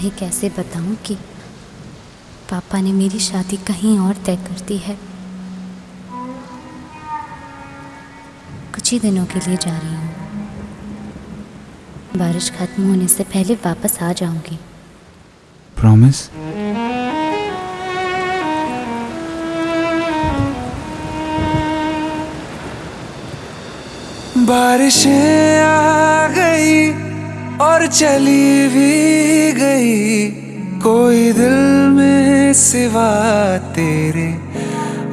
तुम्हें कैसे बताऊँ कि पापा ने मेरी शादी कहीं और तय कर दी है? कुछ ही दिनों के लिए जा रही हूँ। बारिश खत्म होने से पहले वापस आ जाऊँगी। प्रॉमिस बारिशें आ गई और चली भी गई। कोई दिल में सिवा तेरे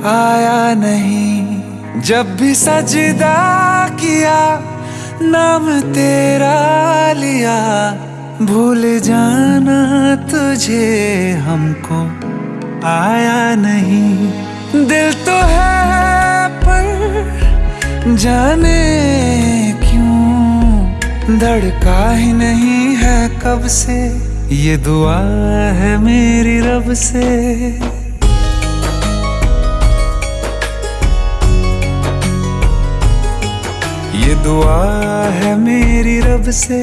आया नहीं। जब भी सजदा किया, नाम तेरा लिया। भूल जाना तुझे हमको, आया नहीं। दिल तो है पर जाने क्यों? धड़का ही नहीं है कब से। ये दुआ है मेरी रब से। ये दुआ है मेरी रब से,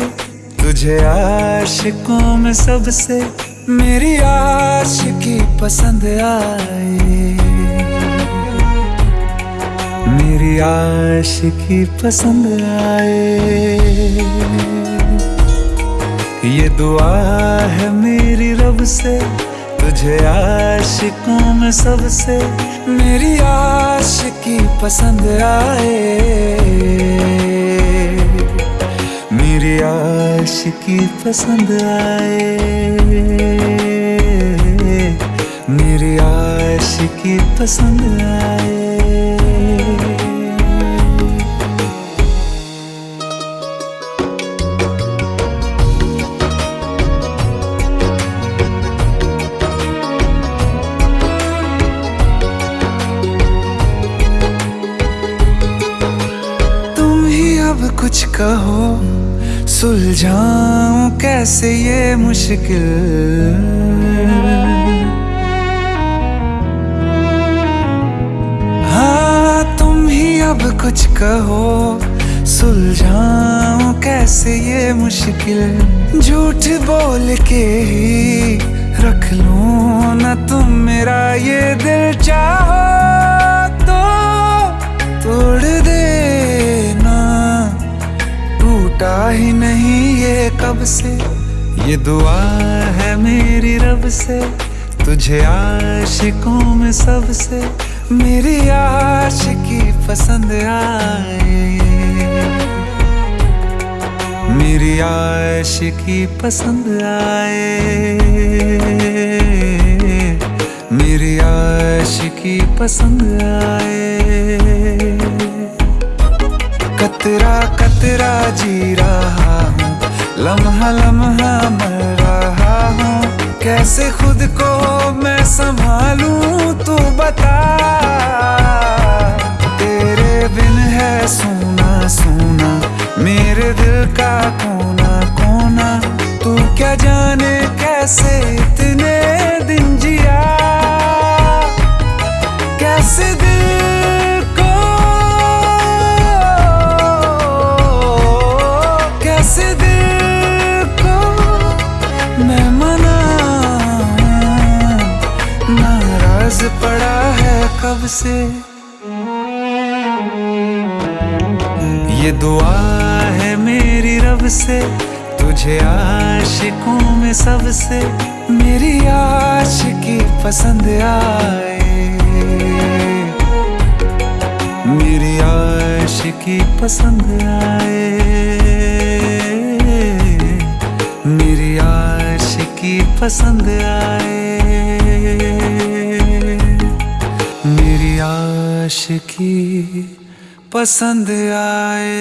तुझे आशिकों में सबसे मेरी आशिकी पसंद आए। मेरी आशिकी पसंद आए। ये दुआ है मेरी रब से, तुझे आशिकों में सबसे, मेरी आशिकी पसंद आए। मेरी आशिकी पसंद आए। मेरी आशिकी पसंद आए। कुछ कहो, सुलझाऊं कैसे ये मुश्किल? हाँ तुम ही अब कुछ कहो, सुलझाऊं कैसे ये मुश्किल? झूठ बोल के ही रख लूँ ना तुम मेरा ये दिल, चाहो कब से? ये दुआ है मेरी रब से, तुझे आशिकों में सबसे मेरी आशिकी पसंद आए। मेरी आशिकी पसंद आए। मेरी आशिकी पसंद आए। कतरा कतरा जी रहा हूँ लम्हा लम्हा मर रहा हूँ। कैसे खुद को मैं संभालूं, तू बता। तेरे बिन है से। ये दुआ है मेरी रब से, तुझे आशिकों में सबसे मेरी आशिकी पसंद आए। मेरी आशिकी पसंद आए। मेरी आशिकी पसंद आए। काश की पसंद आए।